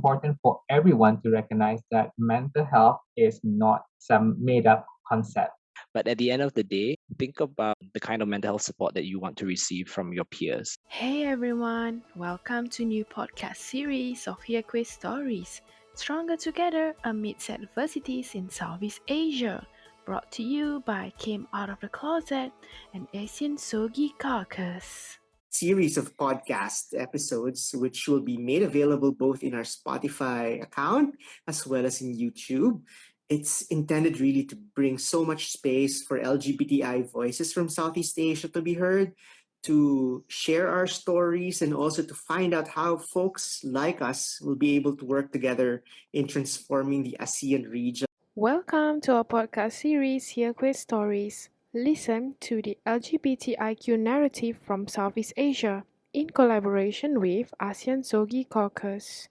important for everyone to recognize that mental health is not some made up concept. But at the end of the day, think about the kind of mental health support that you want to receive from your peers. Hey everyone, welcome to new podcast series of Here Queer Stories. Stronger Together Amidst Adversities in Southeast Asia. Brought to you by Came Out of the Closet and ASEAN Sogi Caucus series of podcast episodes, which will be made available both in our Spotify account as well as in YouTube. It's intended really to bring so much space for LGBTI voices from Southeast Asia to be heard, to share our stories, and also to find out how folks like us will be able to work together in transforming the ASEAN region. Welcome to our podcast series, Here Queer Stories. Listen to the LGBTIQ narrative from Southeast Asia in collaboration with ASEAN Sogi Caucus,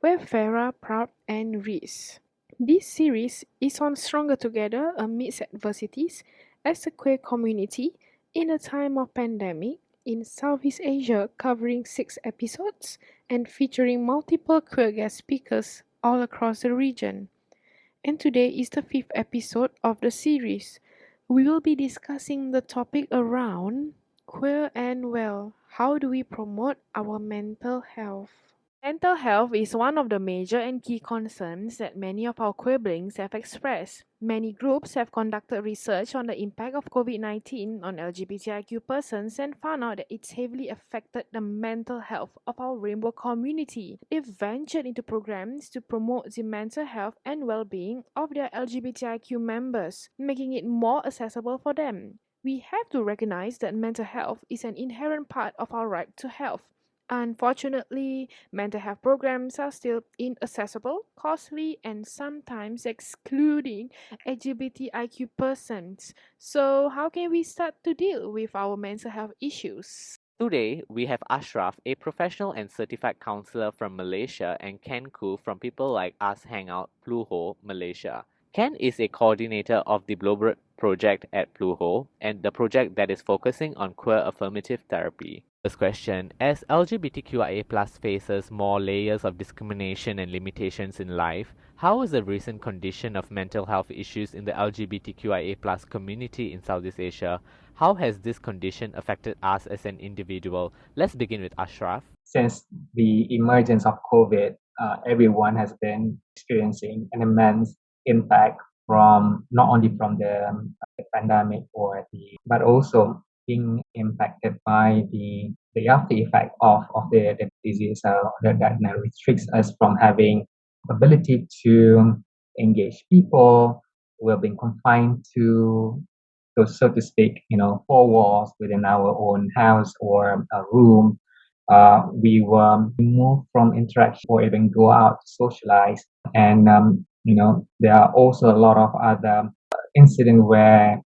with Farah, Proud, and Reese. This series is on Stronger Together amidst adversities as a queer community in a time of pandemic in Southeast Asia, covering six episodes and featuring multiple queer guest speakers all across the region. And today is the fifth episode of the series we will be discussing the topic around queer and well. How do we promote our mental health? Mental health is one of the major and key concerns that many of our queerblings have expressed. Many groups have conducted research on the impact of COVID 19 on LGBTIQ persons and found out that it's heavily affected the mental health of our rainbow community. They've ventured into programs to promote the mental health and well being of their LGBTIQ members, making it more accessible for them. We have to recognize that mental health is an inherent part of our right to health Unfortunately, mental health programs are still inaccessible, costly, and sometimes excluding LGBTIQ persons. So, how can we start to deal with our mental health issues? Today, we have Ashraf, a professional and certified counselor from Malaysia, and Ken Koo from People Like Us Hangout, Pluho, Malaysia. Ken is a coordinator of the Bluebird project at Pluho and the project that is focusing on queer affirmative therapy. First question As LGBTQIA faces more layers of discrimination and limitations in life, how is the recent condition of mental health issues in the LGBTQIA community in Southeast Asia? How has this condition affected us as an individual? Let's begin with Ashraf. Since the emergence of COVID, uh, everyone has been experiencing an immense impact from not only from the, the pandemic or the but also being impacted by the the after effect of, of the, the disease uh, that, that restricts us from having ability to engage people We've been confined to so, so to speak you know four walls within our own house or a room. Uh, we were removed from interaction or even go out to socialize. And um, you know there are also a lot of other incidents where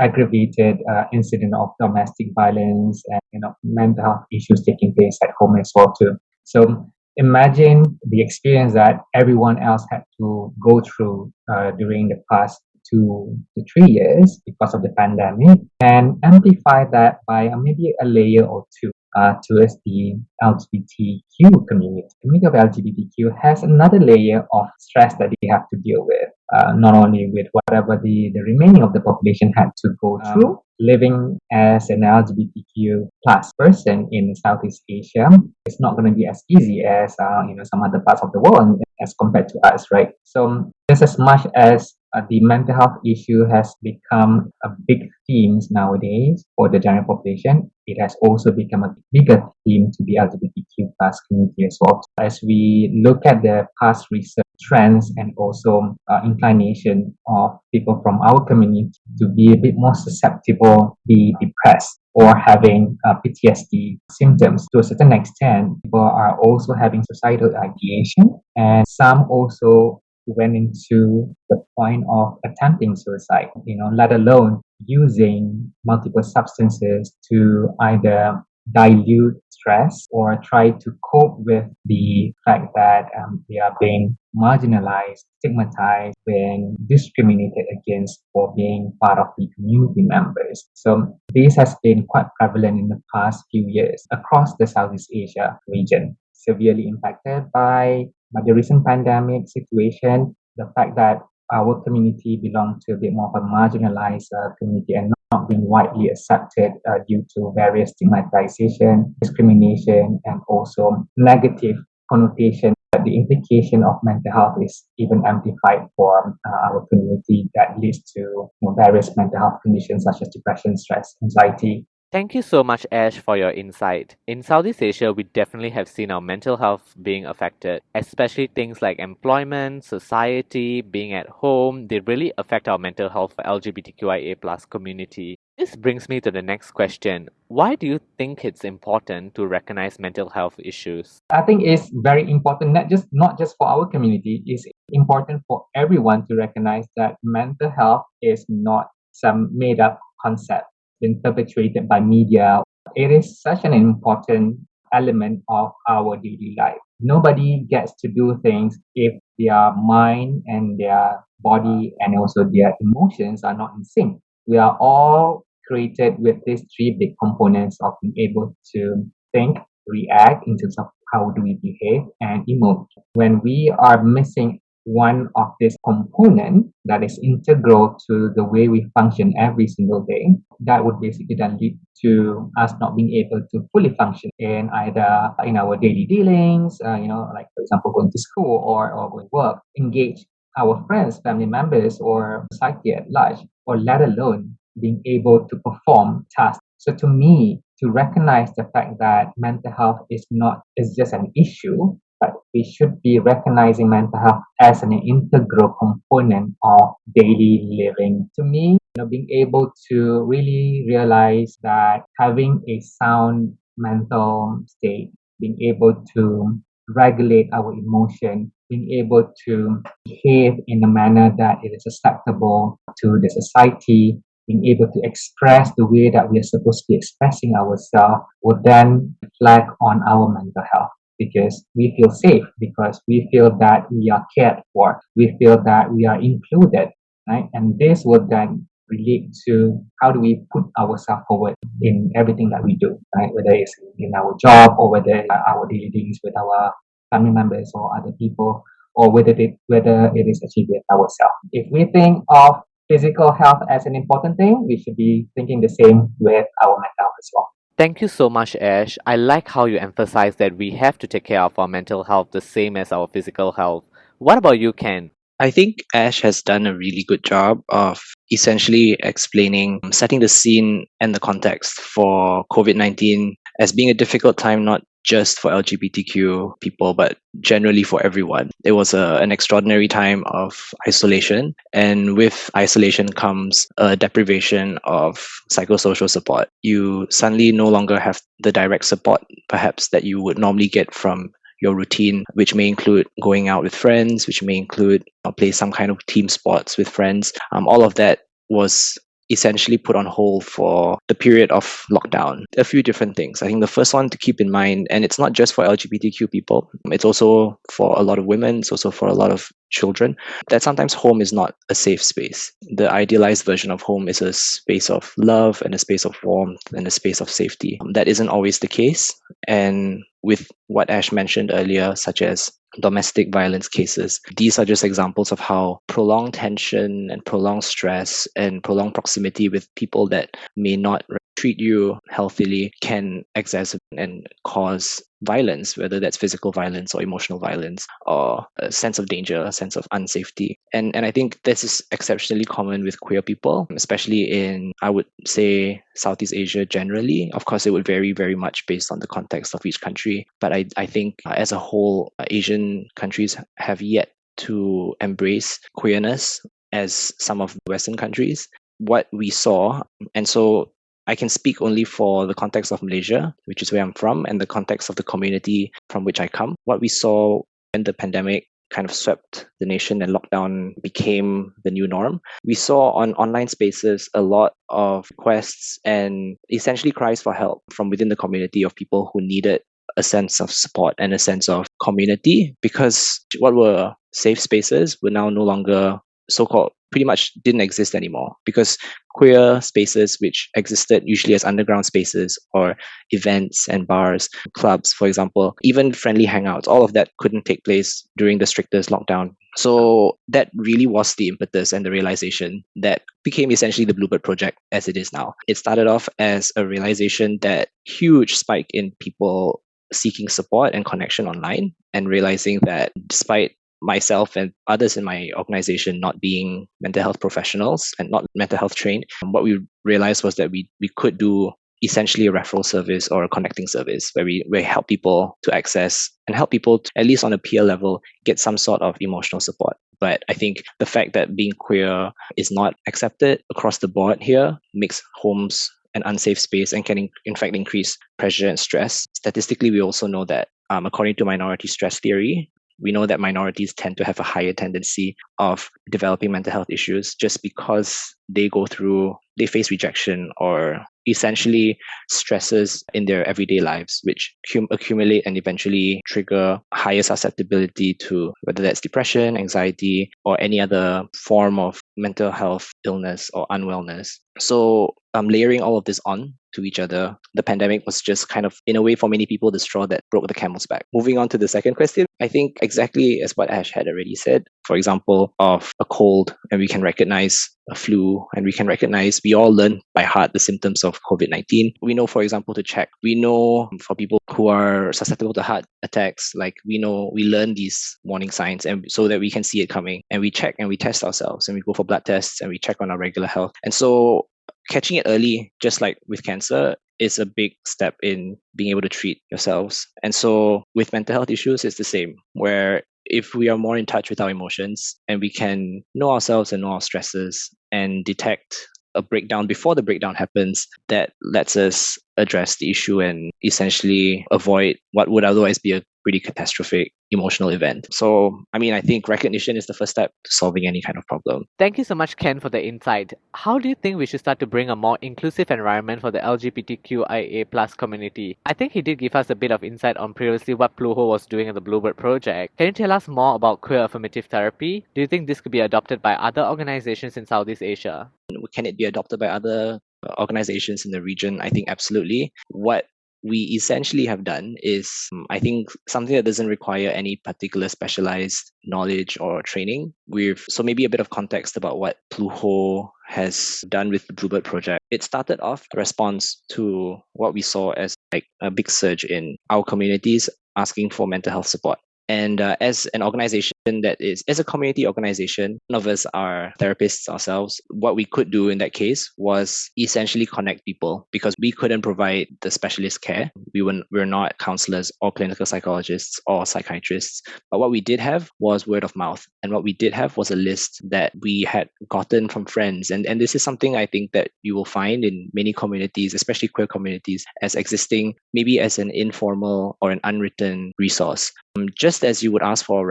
aggravated uh, incident of domestic violence and you know mental health issues taking place at home as well too. So imagine the experience that everyone else had to go through uh, during the past two to three years because of the pandemic and amplify that by maybe a layer or two uh, towards the LGBTQ community. The community of LGBTQ has another layer of stress that they have to deal with, uh, not only with whatever the, the remaining of the population had to go um, through. living as an LGBTQ plus person in Southeast Asia is not going to be as easy as uh, you know some other parts of the world as compared to us, right? So just as much as uh, the mental health issue has become a big theme nowadays for the general population. It has also become a bigger theme to the LGBTQ plus community as well. As we look at the past research trends and also uh, inclination of people from our community to be a bit more susceptible, be depressed, or having uh, PTSD symptoms. To a certain extent, people are also having suicidal ideation, and some also went into the point of attempting suicide, you know, let alone using multiple substances to either dilute stress or try to cope with the fact that um, they are being marginalized, stigmatized, being discriminated against for being part of the community members. So this has been quite prevalent in the past few years across the Southeast Asia region, severely impacted by But the recent pandemic situation, the fact that our community belongs to a bit more of a marginalized uh, community and not being widely accepted uh, due to various stigmatization, discrimination, and also negative connotation. But the implication of mental health is even amplified for uh, our community that leads to you know, various mental health conditions such as depression, stress, anxiety, Thank you so much, Ash, for your insight. In Southeast Asia, we definitely have seen our mental health being affected, especially things like employment, society, being at home. They really affect our mental health for LGBTQIA plus community. This brings me to the next question. Why do you think it's important to recognize mental health issues? I think it's very important, not just not just for our community, it's important for everyone to recognize that mental health is not some made up concept been perpetuated by media. It is such an important element of our daily life. Nobody gets to do things if their mind and their body and also their emotions are not in sync. We are all created with these three big components of being able to think, react in terms of how do we behave and emote. When we are missing one of this component that is integral to the way we function every single day, that would basically then lead to us not being able to fully function in either in our daily dealings, uh, you know, like for example, going to school or, or going to work, engage our friends, family members, or society at large, or let alone being able to perform tasks. So to me, to recognize the fact that mental health is not is just an issue but we should be recognizing mental health as an integral component of daily living. To me, you know, being able to really realize that having a sound mental state, being able to regulate our emotion, being able to behave in a manner that it is acceptable to the society, being able to express the way that we are supposed to be expressing ourselves will then reflect on our mental health because we feel safe, because we feel that we are cared for, we feel that we are included, right? And this would then relate to how do we put ourselves forward in everything that we do, right? Whether it's in our job or whether our daily dealings with our family members or other people, or whether it, whether it is achieved with ourselves. If we think of physical health as an important thing, we should be thinking the same with our mental health as well. Thank you so much, Ash. I like how you emphasize that we have to take care of our mental health the same as our physical health. What about you, Ken? I think Ash has done a really good job of essentially explaining, setting the scene and the context for COVID 19 as being a difficult time, not just for LGBTQ people, but generally for everyone. It was a, an extraordinary time of isolation, and with isolation comes a deprivation of psychosocial support. You suddenly no longer have the direct support, perhaps, that you would normally get from your routine, which may include going out with friends, which may include uh, play some kind of team sports with friends. Um, all of that was essentially put on hold for the period of lockdown. A few different things. I think the first one to keep in mind, and it's not just for LGBTQ people, it's also for a lot of women, it's also for a lot of children, that sometimes home is not a safe space. The idealized version of home is a space of love and a space of warmth and a space of safety. That isn't always the case. And with what Ash mentioned earlier, such as domestic violence cases. These are just examples of how prolonged tension and prolonged stress and prolonged proximity with people that may not treat you healthily can exacerbate and cause violence, whether that's physical violence or emotional violence or a sense of danger, a sense of unsafety. And and I think this is exceptionally common with queer people, especially in I would say Southeast Asia generally. Of course, it would vary very much based on the context of each country, but I I think as a whole, Asian countries have yet to embrace queerness as some of the Western countries. What we saw, and so I can speak only for the context of Malaysia, which is where I'm from, and the context of the community from which I come. What we saw when the pandemic kind of swept the nation and lockdown became the new norm. We saw on online spaces a lot of requests and essentially cries for help from within the community of people who needed a sense of support and a sense of community because what were safe spaces were now no longer so called pretty much didn't exist anymore because queer spaces which existed usually as underground spaces or events and bars clubs for example even friendly hangouts all of that couldn't take place during the strictest lockdown. So that really was the impetus and the realization that became essentially the bluebird project as it is now. It started off as a realization that huge spike in people seeking support and connection online and realizing that despite myself and others in my organization not being mental health professionals and not mental health trained, what we realized was that we, we could do essentially a referral service or a connecting service where we, we help people to access and help people to, at least on a peer level get some sort of emotional support. But i think the fact that being queer is not accepted across the board here makes homes an unsafe space and can in, in fact increase pressure and stress. Statistically we also know that um, according to minority stress theory we know that minorities tend to have a higher tendency of developing mental health issues just because they go through they face rejection or essentially stresses in their everyday lives which cum- accumulate and eventually trigger higher susceptibility to whether that's depression anxiety or any other form of mental health illness or unwellness. So um, layering all of this on to each other, the pandemic was just kind of, in a way, for many people, the straw that broke the camel's back. Moving on to the second question, I think exactly as what Ash had already said, for example, of a cold, and we can recognize a flu, and we can recognize, we all learn by heart the symptoms of COVID 19. We know, for example, to check. We know for people who are susceptible to heart attacks, like we know, we learn these warning signs, and so that we can see it coming. And we check and we test ourselves, and we go for blood tests, and we check on our regular health. And so catching it early, just like with cancer, is a big step in being able to treat yourselves. And so with mental health issues, it's the same, where if we are more in touch with our emotions and we can know ourselves and know our stresses and detect a breakdown before the breakdown happens, that lets us address the issue and essentially avoid what would otherwise be a pretty catastrophic emotional event. So, I mean, I think recognition is the first step to solving any kind of problem. Thank you so much, Ken, for the insight. How do you think we should start to bring a more inclusive environment for the LGBTQIA plus community? I think he did give us a bit of insight on previously what Pluho was doing at the Bluebird project. Can you tell us more about queer affirmative therapy? Do you think this could be adopted by other organizations in Southeast Asia? Can it be adopted by other uh, organizations in the region? I think absolutely. What we essentially have done is, um, I think, something that doesn't require any particular specialized knowledge or training. We've so maybe a bit of context about what Pluho has done with the Bluebird project. It started off a response to what we saw as like a big surge in our communities asking for mental health support. And uh, as an organization that is, as a community organization, none of us are therapists ourselves. What we could do in that case was essentially connect people because we couldn't provide the specialist care. We were, we were not counselors or clinical psychologists or psychiatrists. But what we did have was word of mouth. And what we did have was a list that we had gotten from friends. And, and this is something I think that you will find in many communities, especially queer communities, as existing maybe as an informal or an unwritten resource. Um, just as you would ask for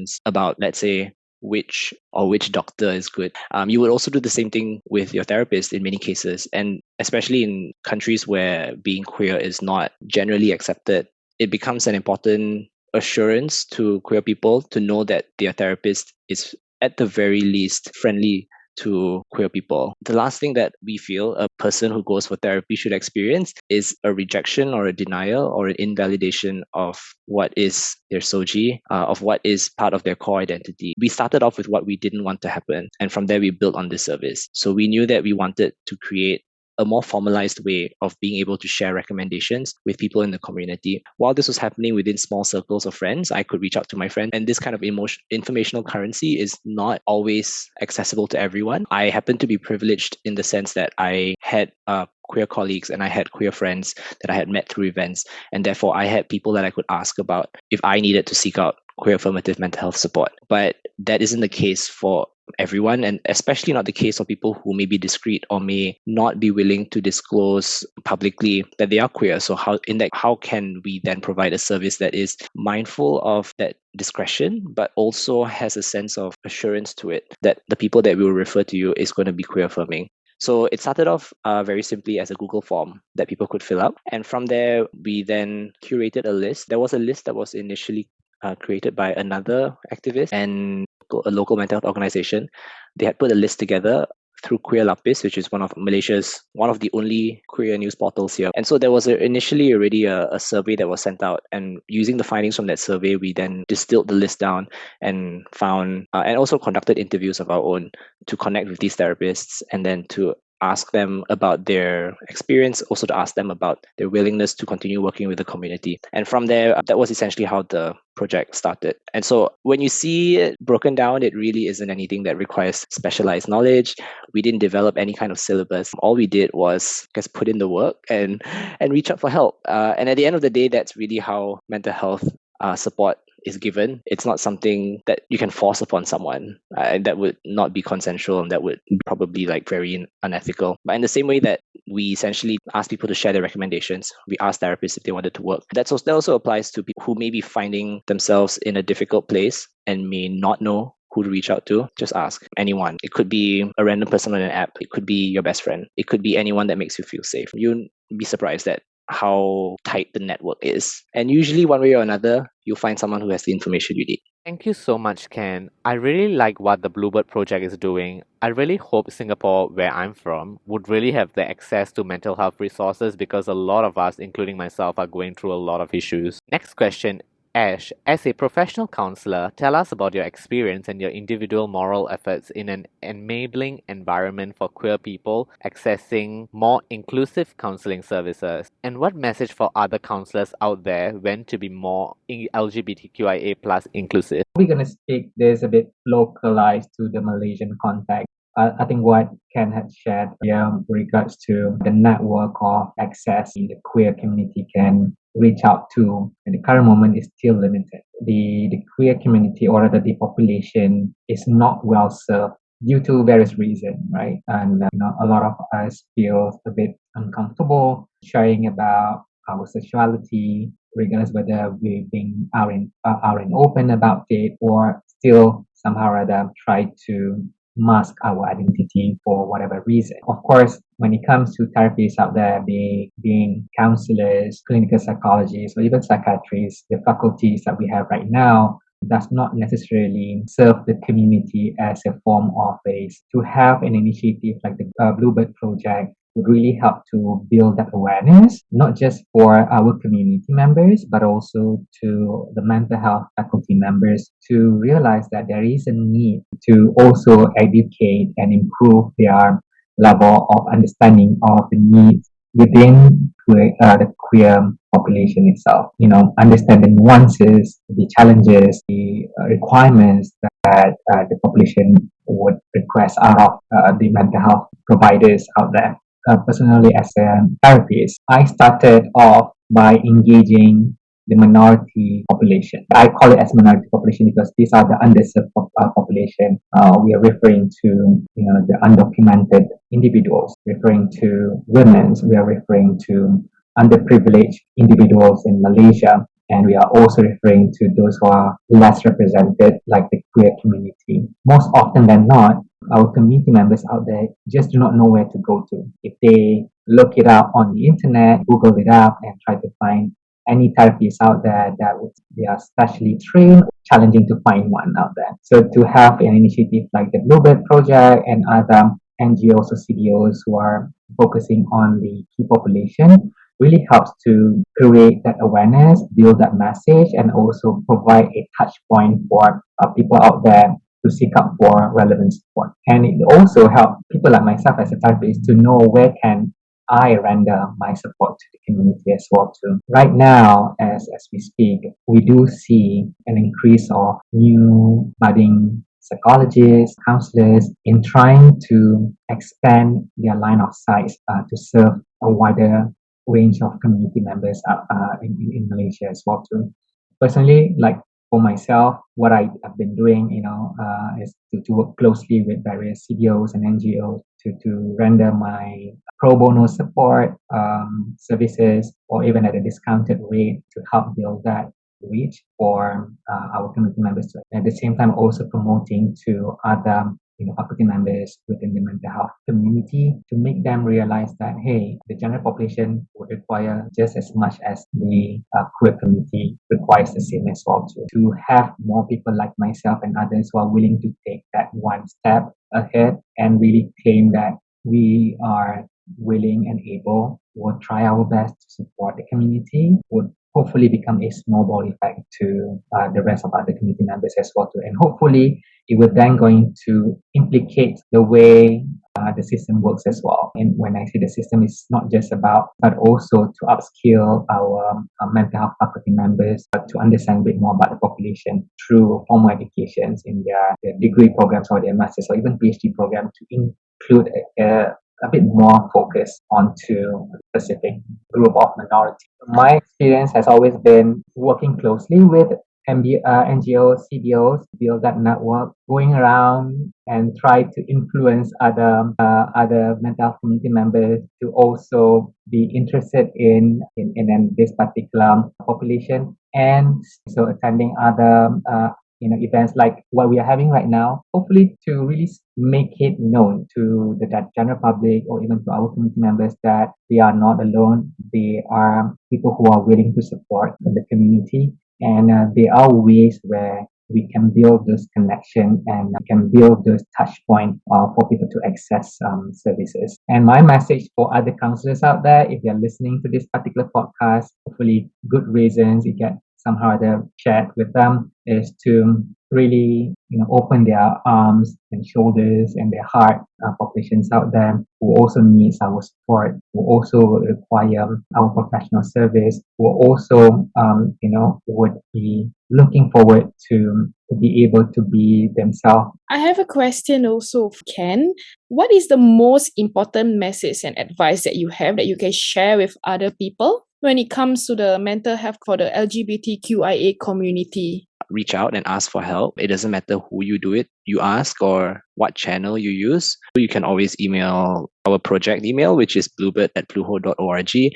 recommendations about, let's say, which or which doctor is good. Um, you would also do the same thing with your therapist in many cases, and especially in countries where being queer is not generally accepted, it becomes an important assurance to queer people to know that their therapist is at the very least friendly to queer people. The last thing that we feel a person who goes for therapy should experience is a rejection or a denial or an invalidation of what is their Sogi, uh, of what is part of their core identity. We started off with what we didn't want to happen, and from there we built on this service. So we knew that we wanted to create a more formalized way of being able to share recommendations with people in the community. While this was happening within small circles of friends, I could reach out to my friend, and this kind of emotion, informational currency is not always accessible to everyone. I happen to be privileged in the sense that I had uh, queer colleagues and I had queer friends that I had met through events, and therefore I had people that I could ask about if I needed to seek out queer affirmative mental health support. But that isn't the case for everyone, and especially not the case for people who may be discreet or may not be willing to disclose publicly that they are queer. So how in that how can we then provide a service that is mindful of that discretion, but also has a sense of assurance to it that the people that we will refer to you is going to be queer affirming. So it started off uh, very simply as a Google form that people could fill up. And from there, we then curated a list. There was a list that was initially uh, created by another activist. And a local mental health organization. They had put a list together through Queer Lapis, which is one of Malaysia's one of the only queer news portals here. And so there was a, initially already a, a, survey that was sent out, and using the findings from that survey, we then distilled the list down and found uh, and also conducted interviews of our own to connect with these therapists and then to ask them about their experience, also to ask them about their willingness to continue working with the community. And from there, that was essentially how the project started. And so when you see it broken down, it really isn't anything that requires specialized knowledge. We didn't develop any kind of syllabus. All we did was just put in the work and and reach out for help. Uh, and at the end of the day, that's really how mental health uh, support is given. It's not something that you can force upon someone. Uh, that would not be consensual and that would probably like very unethical. But in the same way that we essentially ask people to share their recommendations, we ask therapists if they wanted to work. That's also, that also applies to people who may be finding themselves in a difficult place and may not know who to reach out to, just ask anyone. It could be a random person on an app. It could be your best friend. It could be anyone that makes you feel safe. You'd be surprised that how tight the network is. And usually, one way or another, you'll find someone who has the information you need. Thank you so much, Ken. I really like what the Bluebird project is doing. I really hope Singapore, where I'm from, would really have the access to mental health resources because a lot of us, including myself, are going through a lot of issues. Next question Ash, as a professional counselor, tell us about your experience and your individual moral efforts in an enabling environment for queer people accessing more inclusive counseling services. And what message for other counselors out there when to be more LGBTQIA plus inclusive? We're going to speak this a bit localized to the Malaysian context. I think what Ken had shared here regards to the network of access in the queer community can reach out to at the current moment is still limited. The, the queer community or rather the population is not well served due to various reasons, right? And uh, you know, a lot of us feel a bit uncomfortable sharing about our sexuality, regardless whether we're being out in uh, out in open about it or still somehow or other try to mask our identity for whatever reason. Of course, when it comes to therapists out there, being, being counselors, clinical psychologists, or even psychiatrists, the faculties that we have right now does not necessarily serve the community as a form of a to have an initiative like the uh, Bluebird Project would really help to build that awareness, not just for our community members, but also to the mental health faculty members to realize that there is a need to also educate and improve their level of understanding of the needs within uh, the queer population itself. You know, understand the nuances, the challenges, the uh, requirements that uh, the population would request out of uh, the mental health providers out there uh, personally as a therapist, I started off by engaging the minority population. I call it as minority population because these are the underserved uh, population. Uh, we are referring to you know the undocumented individuals, referring to women. We are referring to underprivileged individuals in Malaysia, and we are also referring to those who are less represented, like the queer community. Most often than not, our community members out there just do not know where to go to. If they look it up on the internet, Google it up, and try to find any therapists out there that they are specially trained, challenging to find one out there. So to have an initiative like the Bluebird Project and other NGOs or CBOs who are focusing on the key population really helps to create that awareness, build that message, and also provide a touch point for uh, people out there to seek out for relevant support. And it also helps people like myself as a therapist to know where can I render my support to the community as well too. Right now, as, as we speak, we do see an increase of new budding psychologists, counselors in trying to expand their line of sight uh, to serve a wider range of community members uh, uh, in, in Malaysia as well too. Personally, like for myself, what I have been doing, you know, uh, is to, to work closely with various CBOs and NGOs to, to render my pro bono support um, services or even at a discounted rate to help build that reach for uh, our community members. At the same time, also promoting to other you know, faculty members within the mental health community to make them realize that, hey, the general population would require just as much as the uh, queer community requires the same as well too. To have more people like myself and others who are willing to take that one step ahead and really claim that we are willing and able, will try our best to support the community, would hopefully become a snowball effect to uh, the rest of other community members as well too. And hopefully it will then going to implicate the way uh, the system works as well. And when I say the system, is not just about, but also to upskill our uh, mental health faculty members but to understand a bit more about the population through formal educations in their, their degree programs or their master's or even PhD program to include a, a a bit more focus onto a specific group of minority. My experience has always been working closely with MB, uh, NGOs, CBOs, build that network, going around and try to influence other uh, other mental health community members to also be interested in in, in this particular population, and so attending other uh, you know events like what we are having right now hopefully to really make it known to the general public or even to our community members that we are not alone they are people who are willing to support the community and uh, there are ways where we can build those connection and can build those touch point uh, for people to access um, services. And my message for other counselors out there, if you're listening to this particular podcast, hopefully good reasons, you get somehow other chat with them is to really you know open their arms and shoulders and their heart uh, populations out there who also needs our support who also require our professional service who also um, you know would be looking forward to to be able to be themselves. I have a question also ken. What is the most important message and advice that you have that you can share with other people when it comes to the mental health for the LGBTQIA community? Reach out and ask for help. It doesn't matter who you do it, you ask or what channel you use. You can always email our project email, which is bluebird at pluho.org.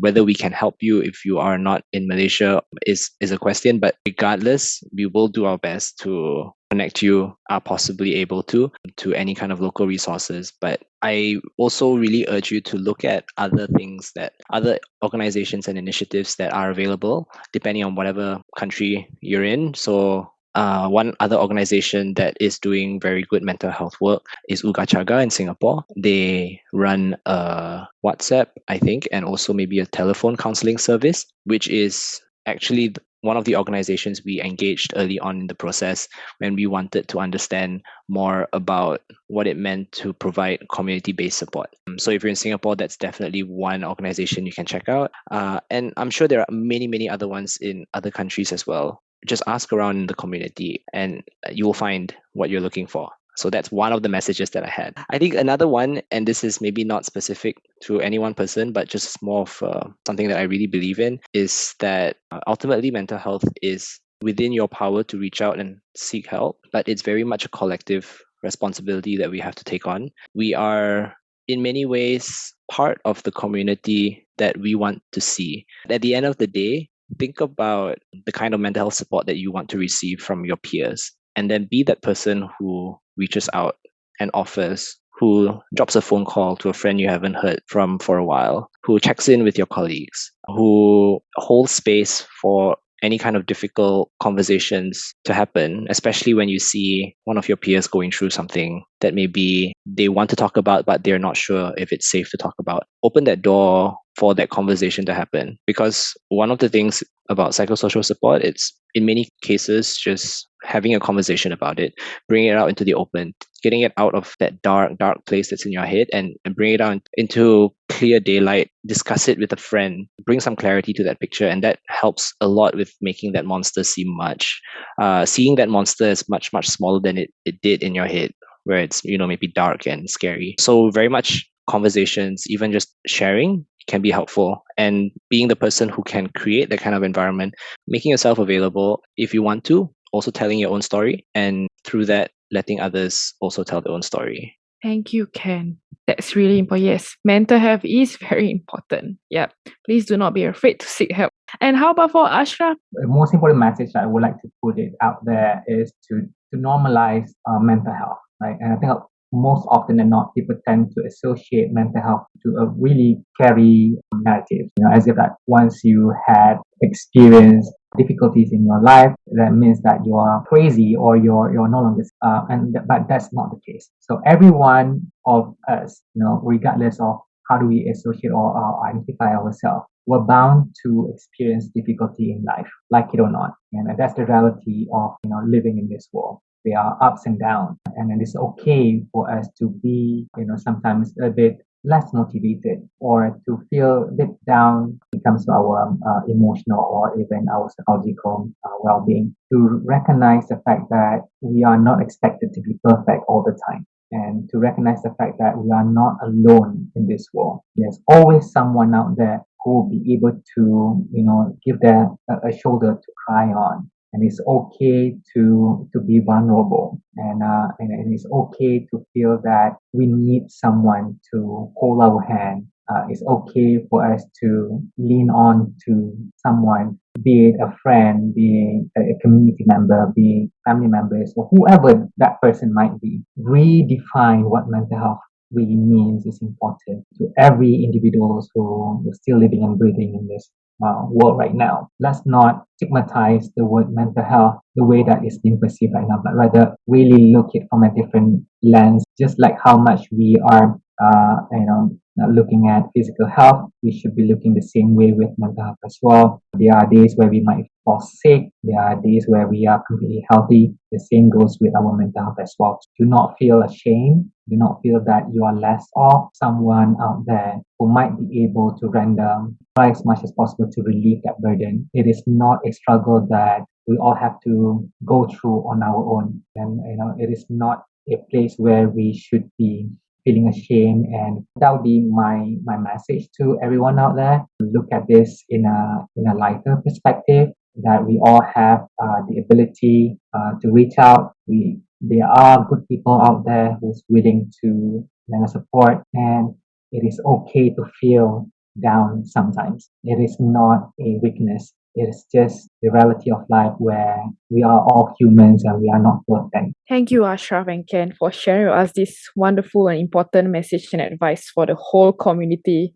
Whether we can help you if you are not in Malaysia is, is a question, but regardless, we will do our best to connect you are possibly able to to any kind of local resources but i also really urge you to look at other things that other organizations and initiatives that are available depending on whatever country you're in so uh, one other organization that is doing very good mental health work is Oogachaga in Singapore. They run a WhatsApp, I think, and also maybe a telephone counseling service, which is actually one of the organizations we engaged early on in the process when we wanted to understand more about what it meant to provide community based support. Um, so, if you're in Singapore, that's definitely one organization you can check out. Uh, and I'm sure there are many, many other ones in other countries as well. Just ask around in the community and you will find what you're looking for. So that's one of the messages that I had. I think another one, and this is maybe not specific to any one person, but just more of uh, something that I really believe in, is that uh, ultimately mental health is within your power to reach out and seek help, but it's very much a collective responsibility that we have to take on. We are in many ways part of the community that we want to see. At the end of the day, think about the kind of mental health support that you want to receive from your peers and then be that person who reaches out and offers, who drops a phone call to a friend you haven't heard from for a while, who checks in with your colleagues, who holds space for any kind of difficult conversations to happen, especially when you see one of your peers going through something that maybe they want to talk about, but they're not sure if it's safe to talk about. Open that door for that conversation to happen. Because one of the things about psychosocial support, it's in many cases just having a conversation about it, bringing it out into the open, getting it out of that dark, dark place that's in your head and, and bring it out into clear daylight, discuss it with a friend, bring some clarity to that picture. And that helps a lot with making that monster seem much. Uh, seeing that monster is much, much smaller than it, it did in your head, where it's, you know, maybe dark and scary. So very much conversations, even just sharing can be helpful. And being the person who can create that kind of environment making yourself available if you want to also telling your own story and through that letting others also tell their own story. Thank you ken. That's really important yes mental health is very important. Yeah please do not be afraid to seek help. And how about for ashraf? The most important message i would like to put it out there is to to normalize uh, mental health right? And I think most often than not, people tend to associate mental health to a really scary narrative, you know, as if that once you had experienced difficulties in your life, that means that you are crazy or you're you're no longer. Uh, and but that's not the case. So everyone of us, you know, regardless of how do we associate or uh, identify ourselves, we're bound to experience difficulty in life, like it or not. And that's the reality of you know living in this world there are ups and downs. And it is okay for us to be you know sometimes a bit less motivated or to feel a bit down when it comes to our uh, emotional or even our psychological uh, well-being. To recognize the fact that we are not expected to be perfect all the time. And to recognize the fact that we are not alone in this world. There's always someone out there who will be able to you know give them a, a shoulder to cry on and it's okay to to be vulnerable. And uh, and, and it's okay to feel that we need someone to hold our hand. Uh, it's okay for us to lean on to someone be it a friend be it a community member be family members or whoever that person might be. Redefine what mental health really means is important to every individual who is still living and breathing in this uh, world right now. Let's not stigmatize the word mental health the way that it's being perceived right now, but rather really look it from a different lens, just like how much we are, uh, you know, looking at physical health, we should be looking the same way with mental health as well. There are days where we might fall sick. There are days where we are completely healthy. The same goes with our mental health as well. Do not feel ashamed. Do not feel that you are less of someone out there who might be able to render try as much as possible to relieve that burden. It is not a struggle that we all have to go through on our own. And you know, it is not a place where we should be feeling ashamed and that would be my my message to everyone out there look at this in a in a lighter perspective that we all have uh, the ability uh, to reach out we there are good people out there who's willing to lend support and it is okay to feel down sometimes it is not a weakness it's just the reality of life where we are all humans and we are not perfect. Thank you, Ashraf and Ken, for sharing with us this wonderful and important message and advice for the whole community.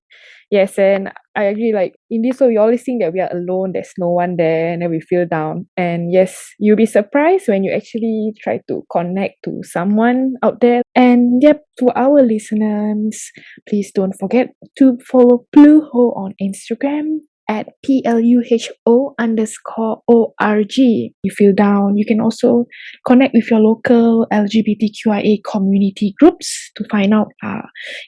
Yes, and I agree. Like in this way, we always think that we are alone. There's no one there, and then we feel down. And yes, you'll be surprised when you actually try to connect to someone out there. And yep, to our listeners, please don't forget to follow Blue Pluho on Instagram, at PLUHO underscore ORG. You feel down, you can also connect with your local LGBTQIA community groups to find out uh,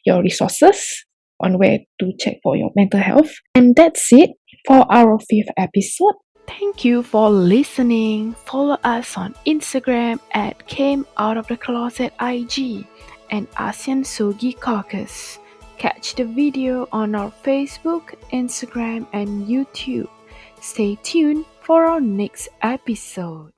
your resources on where to check for your mental health. And that's it for our fifth episode. Thank you for listening. Follow us on Instagram at Came Out of the Closet IG and ASEAN Sogi Caucus. Catch the video on our Facebook, Instagram, and YouTube. Stay tuned for our next episode.